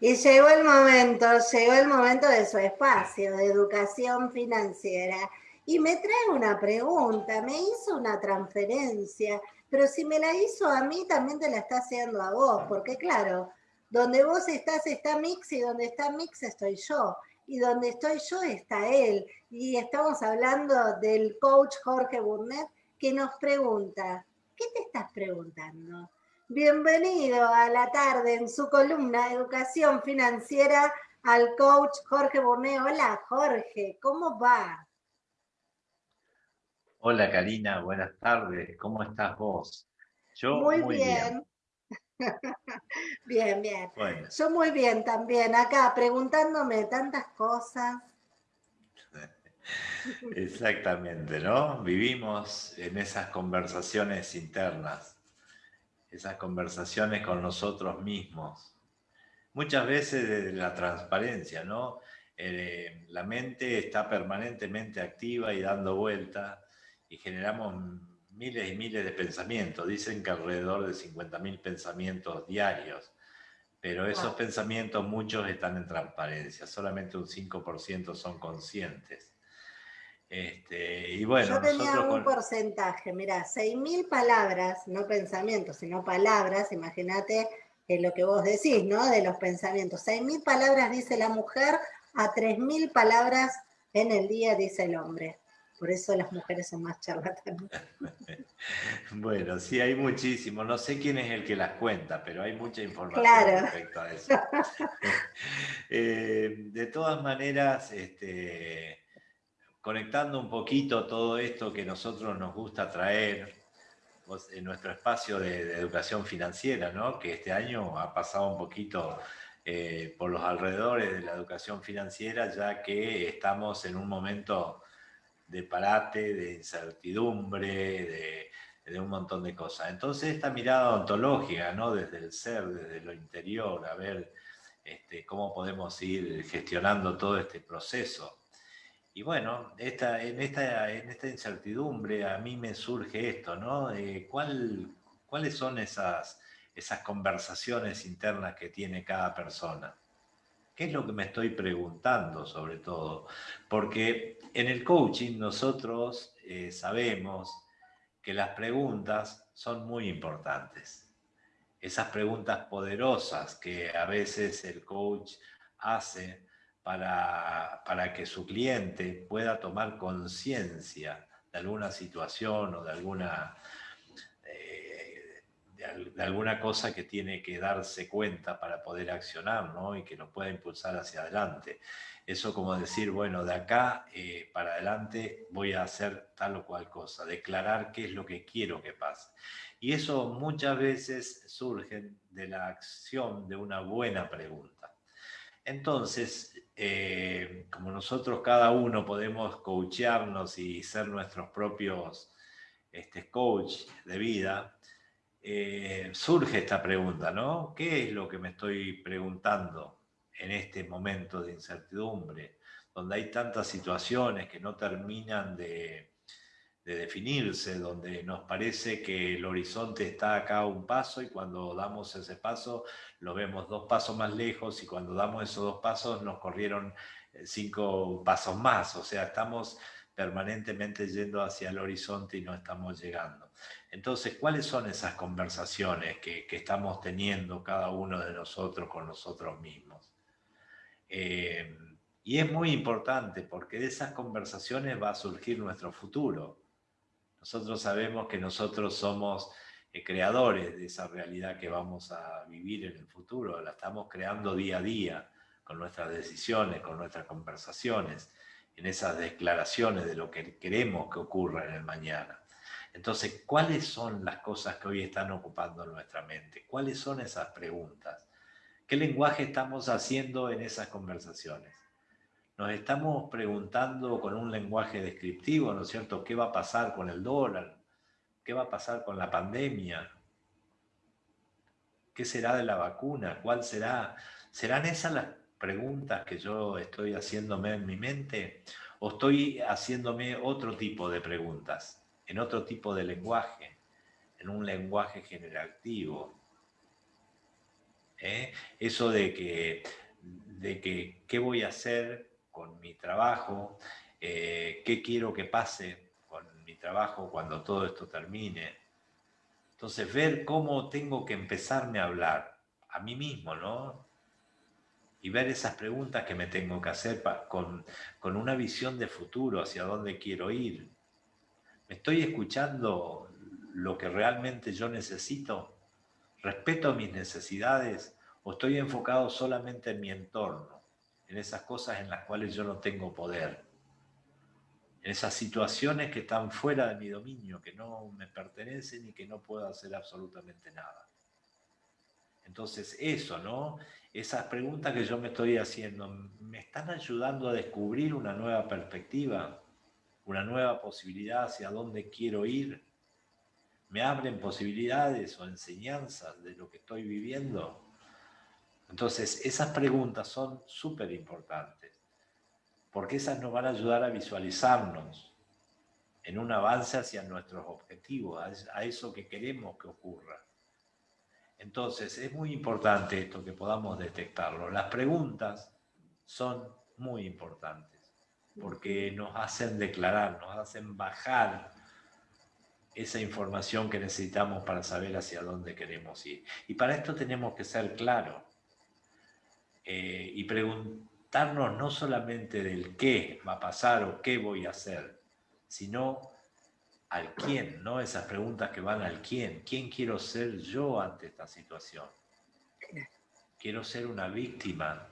Y llegó el momento, llegó el momento de su espacio, de educación financiera. Y me trae una pregunta, me hizo una transferencia, pero si me la hizo a mí, también te la está haciendo a vos, porque claro, donde vos estás está Mix y donde está Mix estoy yo. Y donde estoy yo está él. Y estamos hablando del coach Jorge Burnett que nos pregunta, ¿qué te estás preguntando? Bienvenido a la tarde en su columna Educación Financiera al coach Jorge Burnett. Hola Jorge, ¿cómo va? Hola Karina, buenas tardes. ¿Cómo estás vos? Yo muy, bien. bien, bien. Yo muy bien también, acá preguntándome tantas cosas. Exactamente, ¿no? Vivimos en esas conversaciones internas, esas conversaciones con nosotros mismos. Muchas veces desde la transparencia, ¿no? Eh, la mente está permanentemente activa y dando vuelta y generamos miles y miles de pensamientos. Dicen que alrededor de 50.000 pensamientos diarios, pero esos pensamientos muchos están en transparencia, solamente un 5% son conscientes. Este, y bueno, Yo tenía un porcentaje, mira, 6.000 palabras, no pensamientos, sino palabras, imagínate lo que vos decís, ¿no? De los pensamientos. 6.000 palabras dice la mujer, a 3.000 palabras en el día dice el hombre. Por eso las mujeres son más charlatanas. bueno, sí, hay muchísimo. No sé quién es el que las cuenta, pero hay mucha información respecto a eso. Eh, de todas maneras, este, conectando un poquito todo esto que nosotros nos gusta traer en nuestro espacio de, educación financiera, ¿no? que este año ha pasado un poquito eh, por los alrededores de la educación financiera, ya que estamos en un momento de parate, de incertidumbre, de, un montón de cosas. Entonces esta mirada ontológica, ¿no? desde el ser, desde lo interior, a ver este, cómo podemos ir gestionando todo este proceso. Y bueno, esta, en, esta, en esta incertidumbre a mí me surge esto, ¿no? ¿cuál, ¿Cuáles son esas, esas conversaciones internas que tiene cada persona? ¿Qué es lo que me estoy preguntando sobre todo? Porque en el coaching nosotros eh, sabemos que las preguntas son muy importantes. Esas preguntas poderosas que a veces el coach hace para, para que su cliente pueda tomar conciencia de alguna situación o de alguna de, alguna cosa que tiene que darse cuenta para poder accionar ¿no? y que lo pueda impulsar hacia adelante. Eso como decir, bueno, de acá eh, para adelante voy a hacer tal o cual cosa, declarar qué es lo que quiero que pase. Y eso muchas veces surge de la acción de una buena pregunta. Entonces, eh, como nosotros cada uno podemos coachearnos y ser nuestros propios este, coach de vida, eh, surge esta pregunta, ¿no? ¿Qué es lo que me estoy preguntando en este momento de incertidumbre, donde hay tantas situaciones que no terminan de, definirse, donde nos parece que el horizonte está acá un paso y cuando damos ese paso lo vemos dos pasos más lejos y cuando damos esos dos pasos nos corrieron eh, cinco pasos más, o sea, estamos permanentemente yendo hacia el horizonte y no estamos llegando. Entonces, ¿cuáles son esas conversaciones que, estamos teniendo cada uno de nosotros con nosotros mismos? Eh, y es muy importante porque de esas conversaciones va a surgir nuestro futuro. Nosotros sabemos que nosotros somos eh, creadores de esa realidad que vamos a vivir en el futuro. La estamos creando día a día con nuestras decisiones, con nuestras conversaciones, en esas declaraciones de lo que queremos que ocurra en el mañana. Entonces, ¿cuáles son las cosas que hoy están ocupando nuestra mente? ¿Cuáles son esas preguntas? ¿Qué lenguaje estamos haciendo en esas conversaciones? Nos estamos preguntando con un lenguaje descriptivo, ¿no es cierto? ¿Qué va a pasar con el dólar? ¿Qué va a pasar con la pandemia? ¿Qué será de la vacuna? ¿Cuál será? ¿Serán esas las preguntas que yo estoy haciéndome en mi mente? ¿O estoy haciéndome otro tipo de preguntas? en otro tipo de lenguaje, en un lenguaje generativo. ¿eh? Eso de que, de que, ¿qué voy a hacer con mi trabajo? Eh, ¿Qué quiero que pase con mi trabajo cuando todo esto termine? Entonces, ver cómo tengo que empezarme a hablar a mí mismo, ¿no? Y ver esas preguntas que me tengo que hacer con, con una visión de futuro, hacia dónde quiero ir. ¿Me estoy escuchando lo que realmente yo necesito? ¿Respeto mis necesidades o estoy enfocado solamente en mi entorno, en esas cosas en las cuales yo no tengo poder? En esas situaciones que están fuera de mi dominio, que no me pertenecen y que no puedo hacer absolutamente nada. Entonces eso, ¿no? Esas preguntas que yo me estoy haciendo, ¿me están ayudando a descubrir una nueva perspectiva? ¿Una nueva posibilidad hacia dónde quiero ir? me abren posibilidades o enseñanzas de lo que estoy viviendo. Entonces, esas preguntas son súper importantes, porque esas nos van a ayudar a visualizarnos en un avance hacia nuestros objetivos, a eso que queremos que ocurra. Entonces, es muy importante esto que podamos detectarlo. Las preguntas son muy importantes, porque nos hacen declarar, nos hacen bajar esa información que necesitamos para saber hacia dónde queremos ir. Y para esto tenemos que ser claros eh, y preguntarnos no solamente del qué va a pasar o qué voy a hacer, sino al quién, ¿no? Esas preguntas que van al quién. ¿Quién quiero ser yo ante esta situación? Quiero ser una víctima,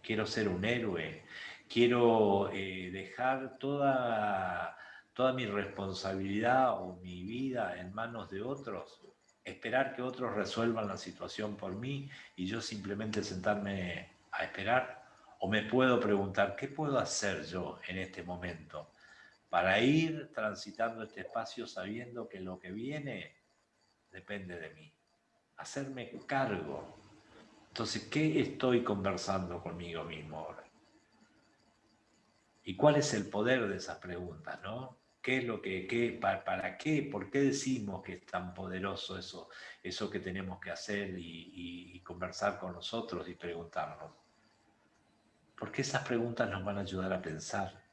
quiero ser un héroe, quiero eh, dejar toda toda mi responsabilidad o mi vida en manos de otros, esperar que otros resuelvan la situación por mí y yo simplemente sentarme a esperar? ¿O me puedo preguntar, ¿qué puedo hacer yo en este momento para ir transitando este espacio sabiendo que lo que viene depende de mí? Hacerme cargo. Entonces, ¿qué estoy conversando conmigo mismo ahora? ¿Y cuál es el poder de esas preguntas, no? ¿Qué es lo que, qué, para, qué, por qué decimos que es tan poderoso eso, eso que tenemos que hacer y, conversar con nosotros y preguntarnos? Porque esas preguntas nos van a ayudar a pensar,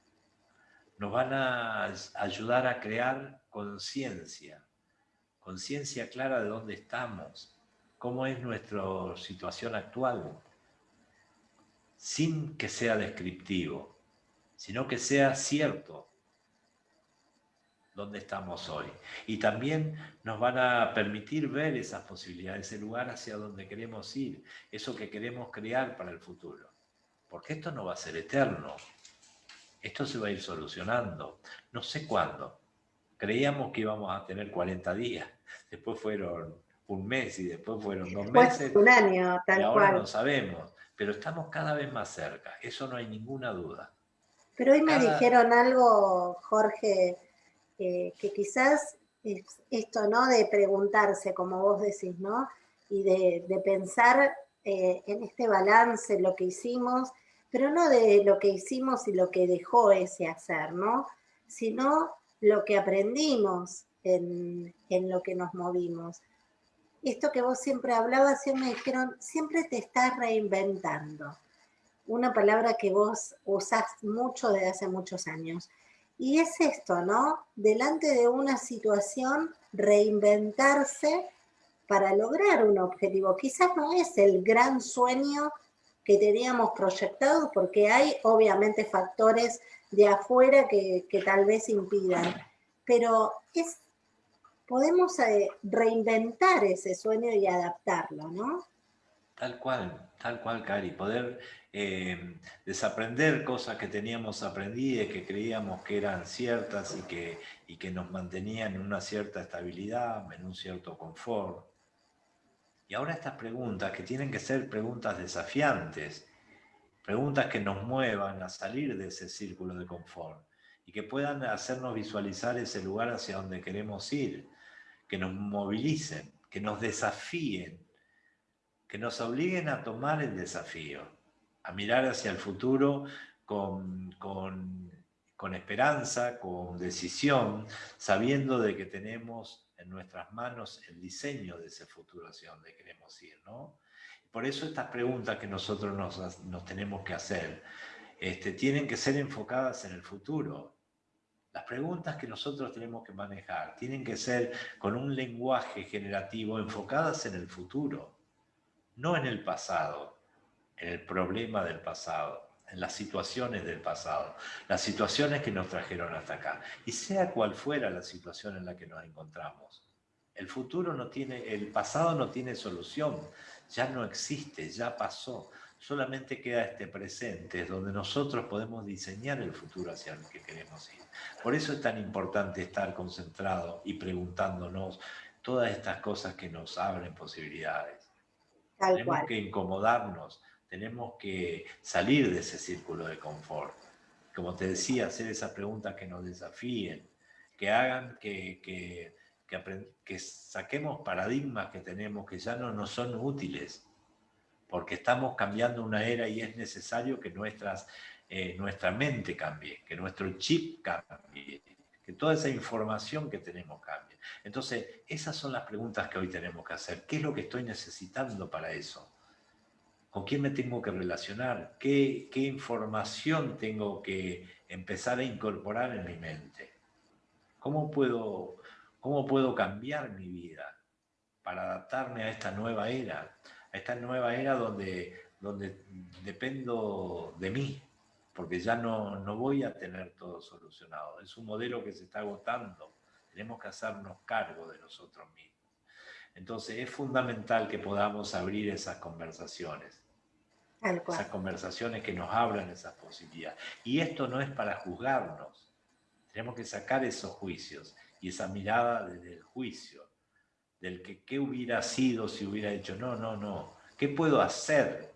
nos van a ayudar a crear conciencia, conciencia clara de dónde estamos, cómo es nuestra situación actual, sin que sea descriptivo, sino que sea cierto, dónde estamos hoy. Y también nos van a permitir ver esas posibilidades, ese lugar hacia donde queremos ir, eso que queremos crear para el futuro. Porque esto no va a ser eterno. Esto se va a ir solucionando. No sé cuándo. Creíamos que íbamos a tener 40 días. Después fueron un mes y después fueron dos meses. Un año, tal y ahora no sabemos. Pero estamos cada vez más cerca. Eso no hay ninguna duda. Pero hoy me dijeron algo, Jorge, que quizás esto, ¿no? De preguntarse, como vos decís, ¿no? Y de, pensar eh, en este balance, lo que hicimos, pero no de lo que hicimos y lo que dejó ese hacer, ¿no? Sino lo que aprendimos en, en lo que nos movimos. Esto que vos siempre hablabas, siempre me dijeron, siempre te estás reinventando. Una palabra que vos usás mucho desde hace muchos años. Y es esto, ¿no? Delante de una situación, reinventarse para lograr un objetivo. Quizás no es el gran sueño que teníamos proyectado, porque hay obviamente factores de afuera que, tal vez impidan, pero es, podemos eh, reinventar ese sueño y adaptarlo, ¿no? Tal cual, tal cual, Cari, poder eh, desaprender cosas que teníamos aprendidas, que creíamos que eran ciertas y que, y que nos mantenían en una cierta estabilidad, en un cierto confort. Y ahora estas preguntas, que tienen que ser preguntas desafiantes, preguntas que nos muevan a salir de ese círculo de confort y que puedan hacernos visualizar ese lugar hacia donde queremos ir, que nos movilicen, que nos desafíen que nos obliguen a tomar el desafío, a mirar hacia el futuro con, con, esperanza, con decisión, sabiendo de que tenemos en nuestras manos el diseño de ese futuro hacia donde queremos ir, ¿no? Por eso estas preguntas que nosotros nos, tenemos que hacer este, tienen que ser enfocadas en el futuro. Las preguntas que nosotros tenemos que manejar tienen que ser con un lenguaje generativo enfocadas en el futuro, no en el pasado, en el problema del pasado, en las situaciones del pasado, las situaciones que nos trajeron hasta acá. Y sea cual fuera la situación en la que nos encontramos, el futuro no tiene, el pasado no tiene solución, ya no existe, ya pasó. Solamente queda este presente, donde nosotros podemos diseñar el futuro hacia el que queremos ir. Por eso es tan importante estar concentrado y preguntándonos todas estas cosas que nos abren posibilidades. tenemos que incomodarnos, tenemos que salir de ese círculo de confort. Como te decía, hacer esas preguntas que nos desafíen, que hagan que, que, que, saquemos paradigmas que tenemos que ya no nos son útiles, porque estamos cambiando una era y es necesario que nuestras, eh, nuestra mente cambie, que nuestro chip cambie, que toda esa información que tenemos cambie. Entonces, esas son las preguntas que hoy tenemos que hacer. ¿Qué es lo que estoy necesitando para eso? ¿Con quién me tengo que relacionar? ¿Qué, qué información tengo que empezar a incorporar en mi mente? ¿Cómo puedo, ¿Cómo puedo cambiar mi vida para adaptarme a esta nueva era? A esta nueva era donde, donde dependo de mí, porque ya no, no voy a tener todo solucionado. Es un modelo que se está agotando. Tenemos que hacernos cargo de nosotros mismos. Entonces es fundamental que podamos abrir esas conversaciones. Esas conversaciones que nos hablan esas posibilidades. Y esto no es para juzgarnos. Tenemos que sacar esos juicios y esa mirada desde el juicio, del que qué hubiera sido si hubiera hecho, no, no, no, ¿qué puedo hacer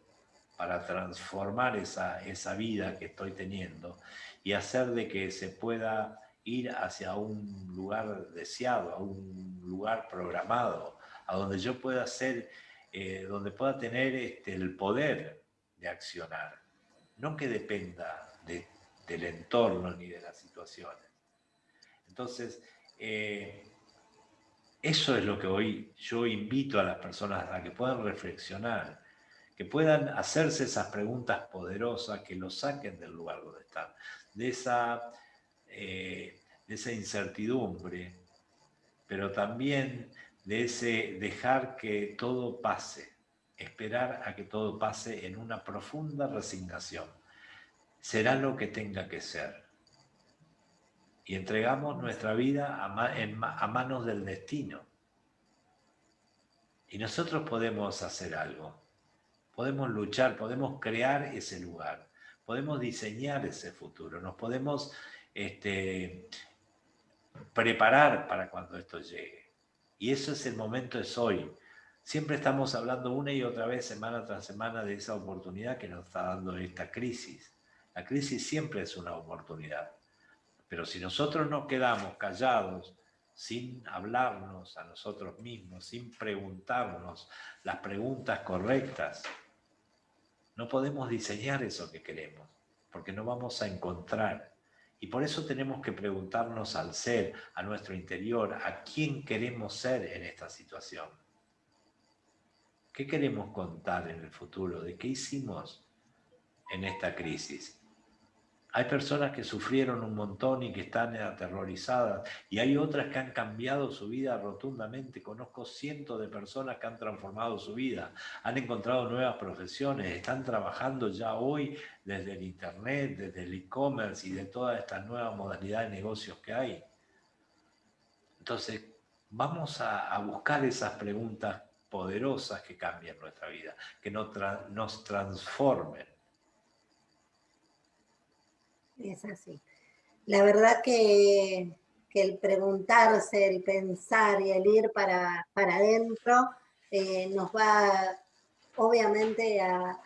para transformar esa, esa vida que estoy teniendo y hacer de que se pueda ir hacia un lugar deseado, a un lugar programado, a donde yo pueda ser, eh, donde pueda tener este, el poder de accionar, no que dependa del entorno ni de las situaciones. Entonces, eh, eso es lo que hoy yo invito a las personas a que puedan reflexionar, que puedan hacerse esas preguntas poderosas, que los saquen del lugar donde están, de esa, eh, de esa incertidumbre, pero también de ese dejar que todo pase, esperar a que todo pase en una profunda resignación. Será lo que tenga que ser y entregamos nuestra vida a, manos del destino. Y nosotros podemos hacer algo, podemos luchar, podemos crear ese lugar, podemos diseñar ese futuro, nos podemos este, preparar para cuando esto llegue. Y eso es el momento, es hoy. Siempre estamos hablando una y otra vez, semana tras semana, de esa oportunidad que nos está dando esta crisis. La crisis siempre es una oportunidad. Pero si nosotros nos quedamos callados, sin hablarnos a nosotros mismos, sin preguntarnos las preguntas correctas, no podemos diseñar eso que queremos, porque no vamos a encontrar. Y por eso tenemos que preguntarnos al ser, a nuestro interior, a quién queremos ser en esta situación. ¿Qué queremos contar en el futuro? ¿De qué hicimos en esta crisis? Hay personas que sufrieron un montón y que están aterrorizadas y hay otras que han cambiado su vida rotundamente. Conozco cientos de personas que han transformado su vida, han encontrado nuevas profesiones, están trabajando ya hoy desde el Internet, desde el e-commerce y de todas estas nuevas modalidades de negocios que hay. Entonces, vamos a, buscar esas preguntas poderosas que cambien nuestra vida, que nos transformen es así. La verdad que, el preguntarse, el pensar y el ir para, para adentro eh, nos va obviamente a,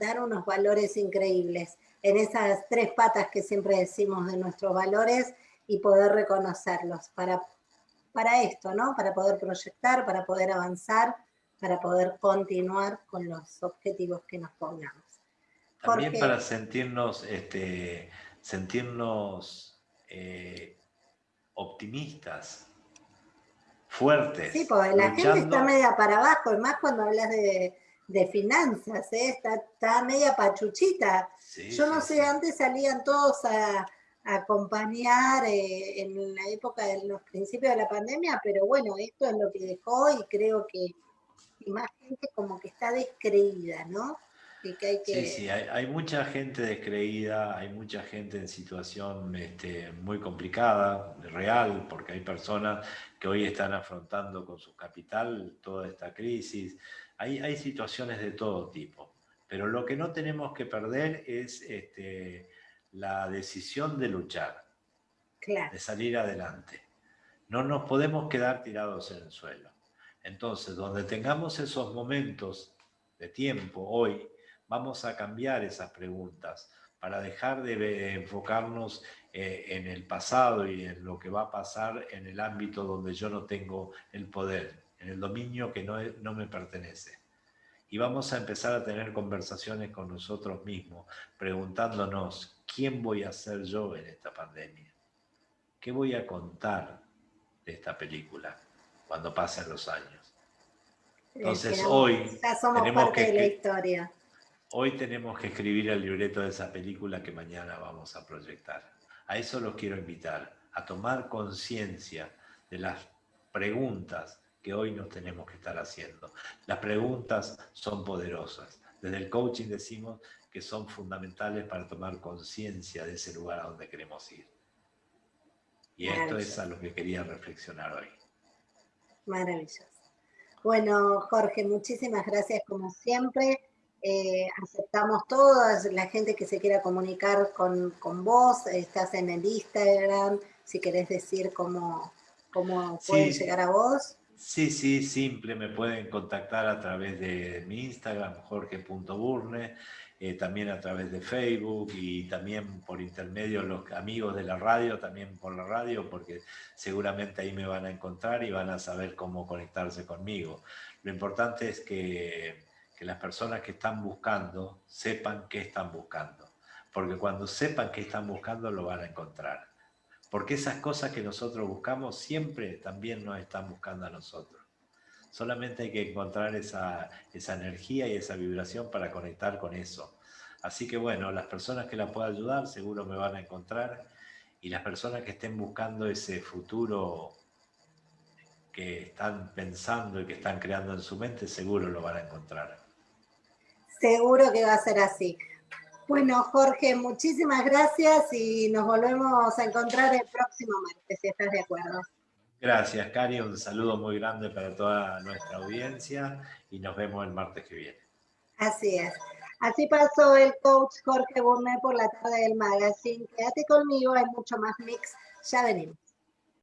dar unos valores increíbles en esas tres patas que siempre decimos de nuestros valores y poder reconocerlos para, para esto, ¿no? Para poder proyectar, para poder avanzar, para poder continuar con los objetivos que nos pongamos. También para sentirnos, este, sentirnos eh, optimistas, fuertes. Sí, porque la gente está media para abajo, y más cuando hablas de, finanzas, ¿eh? está, media pachuchita. Yo no sé, antes salían todos a, acompañar eh, en la época de los principios de la pandemia, pero bueno, esto es lo que dejó y creo que más gente como que está descreída, ¿no? Sí, sí, hay, mucha gente descreída, hay mucha gente en situación este, muy complicada, real, porque hay personas que hoy están afrontando con su capital toda esta crisis. Hay, hay situaciones de todo tipo, pero lo que no tenemos que perder es este, la decisión de luchar, de salir adelante. No nos podemos quedar tirados en el suelo. Entonces, donde tengamos esos momentos de tiempo hoy, vamos a cambiar esas preguntas para dejar de enfocarnos eh, en el pasado y en lo que va a pasar en el ámbito donde yo no tengo el poder, en el dominio que no, no me pertenece. Y vamos a empezar a tener conversaciones con nosotros mismos, preguntándonos, ¿quién voy a ser yo en esta pandemia? ¿Qué voy a contar de esta película cuando pasen los años? Entonces hoy tenemos que, la historia. Hoy tenemos que escribir el libreto de esa película que mañana vamos a proyectar. A eso los quiero invitar, a tomar conciencia de las preguntas que hoy nos tenemos que estar haciendo. Las preguntas son poderosas. Desde el coaching decimos que son fundamentales para tomar conciencia de ese lugar a donde queremos ir. Y esto es a lo que quería reflexionar hoy. Maravilloso. Bueno, Jorge, muchísimas gracias como siempre. Eh, aceptamos todas, la gente que se quiera comunicar con, vos, estás en el Instagram, si querés decir cómo, cómo pueden llegar a vos. Sí, sí, simple, me pueden contactar a través de mi Instagram, jorge.burne, eh, también a través de Facebook y también por intermedio los amigos de la radio, también por la radio, porque seguramente ahí me van a encontrar y van a saber cómo conectarse conmigo. Lo importante es que que las personas que están buscando sepan qué están buscando. Porque cuando sepan qué están buscando, lo van a encontrar. Porque esas cosas que nosotros buscamos siempre también nos están buscando a nosotros. Solamente hay que encontrar esa, esa energía y esa vibración para conectar con eso. Así que bueno, las personas que la puedan ayudar seguro me van a encontrar y las personas que estén buscando ese futuro que están pensando y que están creando en su mente, seguro lo van a encontrar. Seguro que va a ser así. Bueno, Jorge, muchísimas gracias y nos volvemos a encontrar el próximo martes, si estás de acuerdo. Gracias, Cari. Un saludo muy grande para toda nuestra audiencia y nos vemos el martes que viene. Así es. Así pasó el coach Jorge Burné por la tarde del magazine. Quédate conmigo, hay mucho más mix. Ya venimos.